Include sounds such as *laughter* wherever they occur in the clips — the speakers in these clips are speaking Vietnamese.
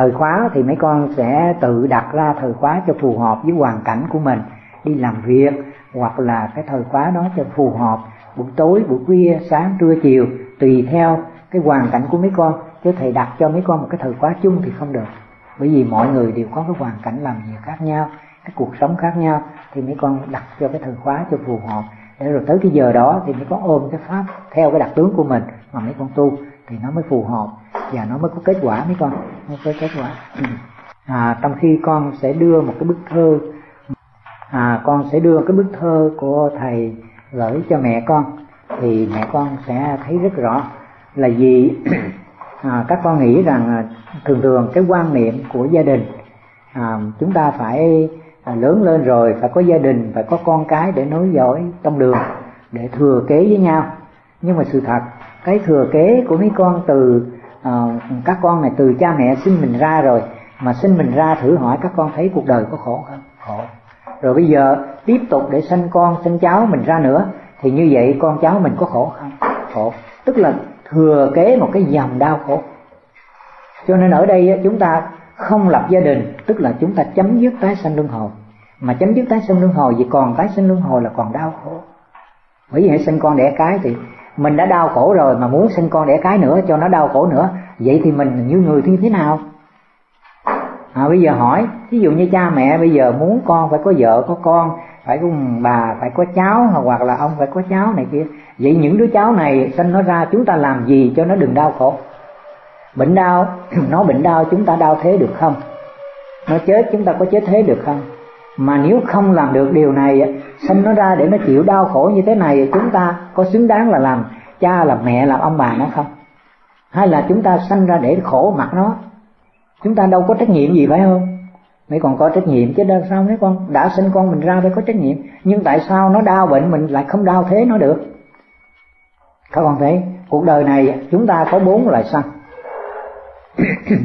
thời khóa thì mấy con sẽ tự đặt ra thời khóa cho phù hợp với hoàn cảnh của mình. Đi làm việc, hoặc là cái thời khóa đó cho phù hợp buổi tối, buổi khuya, sáng, trưa, chiều, tùy theo cái hoàn cảnh của mấy con. Chứ thầy đặt cho mấy con một cái thời khóa chung thì không được. Bởi vì mọi người đều có cái hoàn cảnh làm việc khác nhau, cái cuộc sống khác nhau, thì mấy con đặt cho cái thời khóa cho phù hợp. Để rồi tới cái giờ đó thì mấy con ôm cái pháp theo cái đặc tướng của mình mà mấy con tu thì nó mới phù hợp và nó mới có kết quả mấy con? Mới có kết quả. Ừ. À, trong khi con sẽ đưa một cái bức thơ à, con sẽ đưa cái bức thơ của thầy gửi cho mẹ con thì mẹ con sẽ thấy rất rõ là gì *clears throat* à, các con nghĩ rằng à, thường thường cái quan niệm của gia đình à, chúng ta phải à, lớn lên rồi phải có gia đình phải có con cái để nối dõi trong đường để thừa kế với nhau. Nhưng mà sự thật cái thừa kế của mấy con từ à, các con này từ cha mẹ sinh mình ra rồi mà sinh mình ra thử hỏi các con thấy cuộc đời có khổ không? Khổ. Rồi bây giờ tiếp tục để sinh con sinh cháu mình ra nữa thì như vậy con cháu mình có khổ không? Khổ. Tức là thừa kế một cái dòng đau khổ. Cho nên ở đây chúng ta không lập gia đình tức là chúng ta chấm dứt tái sanh luân hồi. Mà chấm dứt tái sanh luân hồi vì còn tái sanh luân hồi là còn đau khổ. Bởi vì hãy sinh con đẻ cái thì mình đã đau khổ rồi mà muốn sinh con đẻ cái nữa cho nó đau khổ nữa. Vậy thì mình như người như thế nào? À, bây giờ hỏi ví dụ như cha mẹ bây giờ muốn con phải có vợ có con phải có bà phải có cháu hoặc là ông phải có cháu này kia. Vậy những đứa cháu này sinh nó ra chúng ta làm gì cho nó đừng đau khổ? Bệnh đau *clears throat* nó bệnh đau chúng ta đau thế được không? Nó chết chúng ta có chết thế được không? Mà nếu không làm được điều này sinh nó ra để nó chịu đau khổ như thế này, chúng ta có xứng đáng là làm cha, làm mẹ, làm ông bà nó không? Hay là chúng ta sanh ra để khổ mặt nó? Chúng ta đâu có trách nhiệm gì phải không? Mấy còn có trách nhiệm chứ đâu sao mấy con đã sinh con mình ra phải có trách nhiệm. Nhưng tại sao nó đau bệnh mình lại không đau thế nó được? Các con thấy, cuộc đời này chúng ta có bốn loại sanh. *coughs*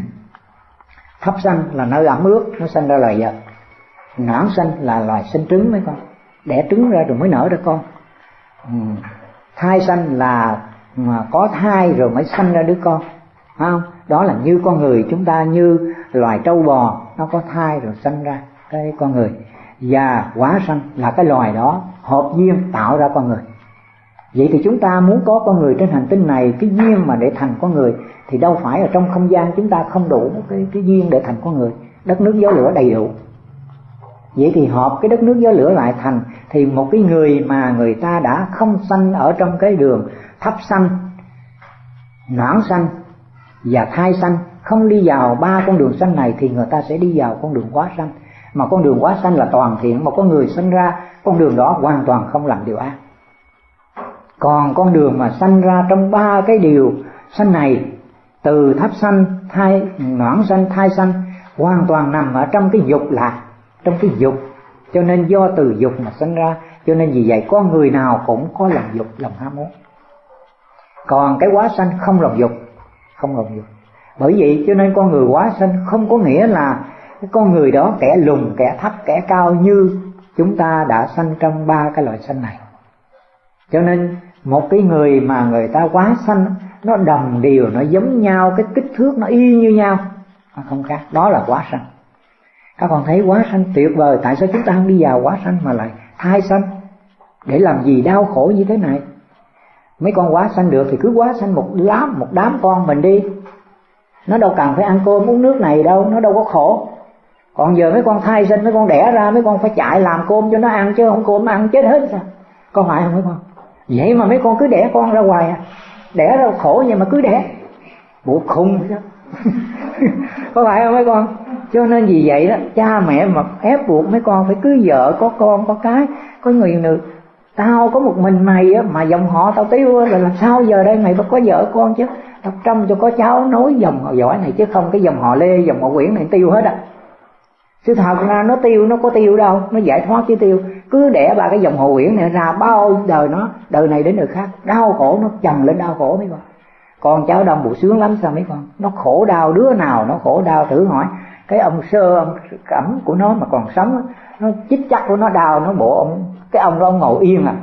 Thấp sanh là nơi ẩm ướt, nó sanh ra loài vật não xanh là loài sinh trứng mấy con. Đẻ trứng ra rồi mới nở ra con. Ừ. thai xanh là, mà có thai rồi mới sanh ra đứa con. Không? Đó là như con người chúng ta, như loài trâu bò, nó có thai rồi sanh ra cái con người. Và quả sanh là cái loài đó hợp duyên tạo ra con người. Vậy thì chúng ta muốn có con người trên hành tinh này, cái duyên mà để thành con người, thì đâu phải ở trong không gian chúng ta không đủ cái cái duyên để thành con người. Đất nước gió lửa đầy đủ vậy thì họp cái đất nước gió lửa lại thành, thì một cái người mà người ta đã không sanh ở trong cái đường thấp sanh, noãn sanh và thai sanh, không đi vào ba con đường sanh này thì người ta sẽ đi vào con đường quá sanh. Mà con đường quá sanh là toàn thiện, mà có người sanh ra, con đường đó hoàn toàn không làm điều ác. Còn con đường mà sanh ra trong ba cái điều sanh này, từ thấp sanh, thai, noãn sanh, thai sanh, hoàn toàn nằm ở trong cái dục lạc trong cái dục. Cho nên do từ dục mà sinh ra, cho nên vì vậy con người nào cũng có lòng dục, lòng ham muốn. Còn cái quá sanh không lòng dục, không lòng dục. Bởi vậy cho nên con người quá sanh không có nghĩa là cái con người đó kẻ lùn, kẻ thấp, kẻ cao như chúng ta đã sanh trong ba cái loại sanh này. Cho nên một cái người mà người ta quá sanh, nó đồng đều, nó giống nhau, cái kích thước nó y như nhau, nó không khác. Đó là quá sanh các con thấy quá sanh, tuyệt vời. Tại sao chúng ta không đi vào quá sanh mà lại thai sanh? Để làm gì? Đau khổ như thế này. Mấy con quá sanh được thì cứ quá sanh một đám một đám con mình đi. Nó đâu cần phải ăn cơm, uống nước này đâu. Nó đâu có khổ. Còn giờ mấy con thai sinh, mấy con đẻ ra, mấy con phải chạy làm cơm cho nó ăn, chứ không cơm ăn chết hết sao? Có phải không mấy con? Vậy mà mấy con cứ đẻ con ra hoài à. Đẻ ra khổ nhưng mà cứ đẻ bộ khùng chứ có phải không mấy con? Cho nên vì vậy đó, cha mẹ mà ép buộc mấy con phải cưới vợ, có con, có cái, có người nữ. Tao có một mình mày á, mà dòng họ tao tiêu là làm sao giờ đây mày phải có vợ con chứ? Tập trăm cho có cháu nối dòng họ giỏi này chứ không, cái dòng họ lê, dòng họ quyển này tiêu hết á. Sự thật ra nó tiêu, nó có tiêu đâu, nó giải thoát chứ tiêu. Cứ đẻ ba cái dòng họ quyển này ra, bao đời nó, đời này đến đời khác, đau khổ nó chồng lên đau khổ mấy con con cháu đông bộ sướng lắm, sao mấy con? Nó khổ đau, đứa nào nó khổ đau thử hỏi. Cái ông sơ, ông cẩm của nó mà còn sống nó chích chắc của nó đau, nó bộ ông, cái ông đó ông ngồi yên à.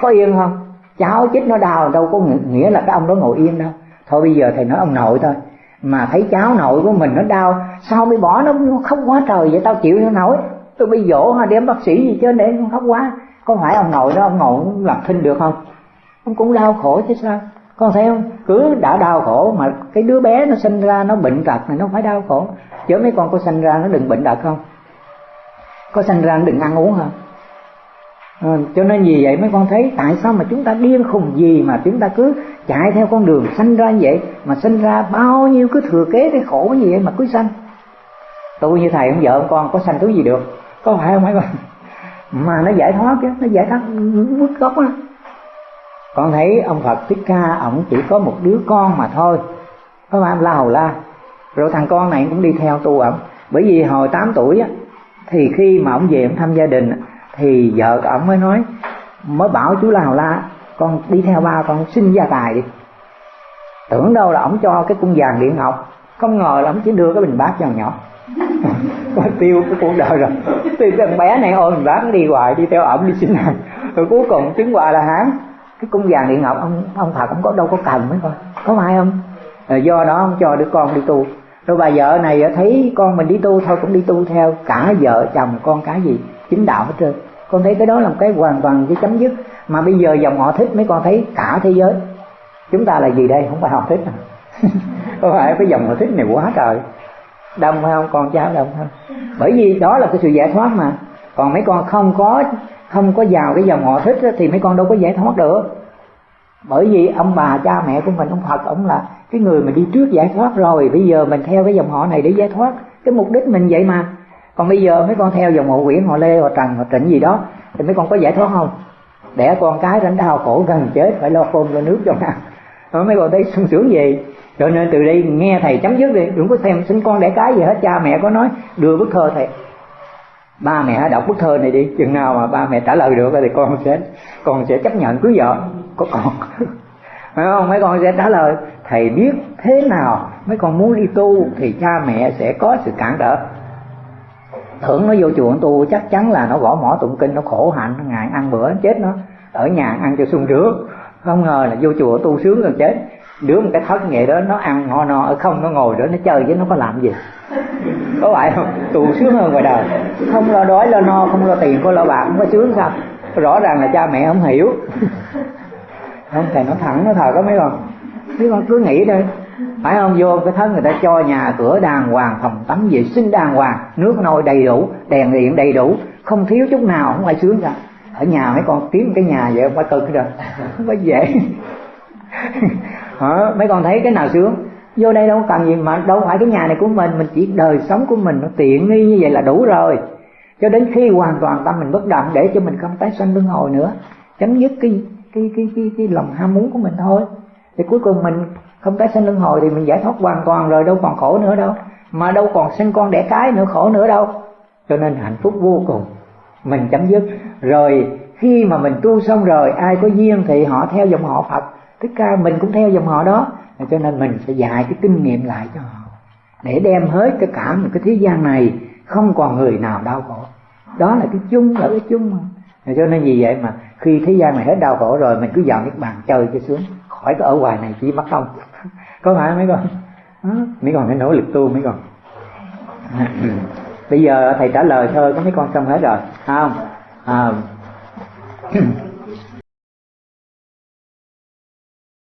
Có yên không? Cháu chích nó đau, đâu có nghĩa là cái ông đó ngồi yên đâu. Thôi bây giờ thầy nói ông nội thôi. Mà thấy cháu nội của mình nó đau, sao mới bỏ nó khóc quá trời vậy, tao chịu không nổi. Tôi bị dỗ hay đem bác sĩ gì chứ, để nó khóc quá. Có phải ông nội đó ông ngồi làm thinh được không? Ông cũng đau khổ chứ sao? Con thấy không? Cứ đã đau khổ mà cái đứa bé nó sinh ra nó bệnh tật này nó phải đau khổ. Chứ mấy con có sinh ra nó đừng bệnh tật không? Có sinh ra nó đừng ăn uống không à, ờ, cho nên vì vậy mấy con thấy tại sao mà chúng ta điên khùng gì mà chúng ta cứ chạy theo con đường sanh ra như vậy? Mà sinh ra bao nhiêu cứ thừa kế cái khổ như vậy mà cứ sanh? Tôi như thầy ông vợ ông con có sanh thứ gì được? Có phải không mấy con? *laughs* Mà nó giải thoát chứ nó giải thoát bước gốc á con thấy ông phật thích ca, ổng chỉ có một đứa con mà thôi. Có phải la hầu la. Rồi thằng con này cũng đi theo tu ổng. Bởi vì hồi 8 tuổi á, thì khi mà ông về ông thăm gia đình thì vợ ổng mới nói, mới bảo chú la hầu la, con đi theo ba con xin gia tài đi. Tưởng đâu là ổng cho cái cung vàng điện ngọc. Không ngờ là ổng chỉ đưa cái bình bát cho nhỏ. *laughs* Có tiêu cái cuộc đời rồi. Thì thằng bé này ôi mình bát đi hoài, đi theo ổng đi xin hàng. Rồi cuối cùng chứng quả là hán cái cung vàng điện ngọc, ông ông thật cũng có đâu có cần mấy con. Có phải không? Rồi do đó ông cho đứa con đi tu. Rồi bà vợ này thấy con mình đi tu thôi, cũng đi tu theo cả vợ chồng con cái gì, chính đạo hết trơn. Con thấy cái đó là một cái hoàn toàn cái chấm dứt. Mà bây giờ dòng họ thích mấy con thấy cả thế giới. Chúng ta là gì đây? Không phải họ thích à? *laughs* Có phải cái dòng họ thích này quá trời. Đông phải không? Con cháu đông không? Bởi vì đó là cái sự giải thoát mà. Còn mấy con không có không có vào cái dòng họ thích thì mấy con đâu có giải thoát được. Bởi vì ông bà, cha mẹ của mình, ông Phật, ông là cái người mà đi trước giải thoát rồi. Bây giờ mình theo cái dòng họ này để giải thoát cái mục đích mình vậy mà. Còn bây giờ mấy con theo dòng họ Nguyễn họ Lê, họ Trần, họ Trịnh gì đó, thì mấy con có giải thoát không? Đẻ con cái rảnh đau khổ gần chết, phải lo cơm lo nước cho nào. Mấy con thấy sung sướng gì cho nên từ đây nghe thầy chấm dứt đi, đừng có xem sinh con đẻ cái gì hết. Cha mẹ có nói, đưa bức thơ thầy ba mẹ đọc bức thơ này đi, chừng nào mà ba mẹ trả lời được thì con sẽ con sẽ chấp nhận cưới vợ. Có con. *laughs* Phải không? Mấy con sẽ trả lời, thầy biết thế nào? Mấy con muốn đi tu thì cha mẹ sẽ có sự cản trở. Tưởng nó vô chùa tu, chắc chắn là nó gõ mỏ tụng kinh, nó khổ hạnh, ngày ăn bữa chết nó, ở nhà ăn cho sung sướng. Không ngờ là vô chùa tu sướng rồi chết đứa một cái thất nghệ đó, nó ăn ho no, ở không, nó ngồi đó, nó chơi chứ nó có làm gì? Có phải không? Tù sướng hơn ngoài đời. Không lo đói, lo no, không lo tiền không lo bạc, không có sướng sao? Rõ ràng là cha mẹ không hiểu. Không, thầy nó thẳng nó thờ có mấy con? Mấy con cứ nghĩ thôi. Phải không? Vô cái thân người ta cho nhà cửa đàng hoàng, phòng tắm vệ sinh đàng hoàng. Nước nôi đầy đủ, đèn điện đầy đủ. Không thiếu chút nào, không ai sướng cả ở nhà mấy con kiếm cái nhà vậy, không phải cực rồi. Không phải dễ. Hả? mấy con thấy cái nào sướng? Vô đây đâu cần gì mà đâu phải cái nhà này của mình mình chỉ đời sống của mình nó tiện nghi như vậy là đủ rồi. Cho đến khi hoàn toàn tâm mình bất động để cho mình không tái sanh luân hồi nữa chấm dứt cái cái cái cái, cái lòng ham muốn của mình thôi. Thì cuối cùng mình không tái sanh luân hồi thì mình giải thoát hoàn toàn rồi đâu còn khổ nữa đâu. Mà đâu còn sinh con đẻ cái nữa khổ nữa đâu. Cho nên hạnh phúc vô cùng mình chấm dứt. Rồi khi mà mình tu xong rồi ai có duyên thì họ theo dòng họ Phật tất cả mình cũng theo dòng họ đó. Cho nên mình sẽ dạy cái kinh nghiệm lại cho họ. Để đem hết cái cả một cái thế gian này không còn người nào đau khổ. Đó là cái chung là cái chung mà. Cho nên vì vậy mà khi thế gian này hết đau khổ rồi mình cứ vào cái bàn chơi cho xuống. Khỏi có ở ngoài này chỉ mất công. *laughs* có phải mấy con? Mấy con phải nỗ lực tu mấy con. *laughs* Bây giờ thầy trả lời thôi có mấy con xong hết rồi. Không? À, *clears throat*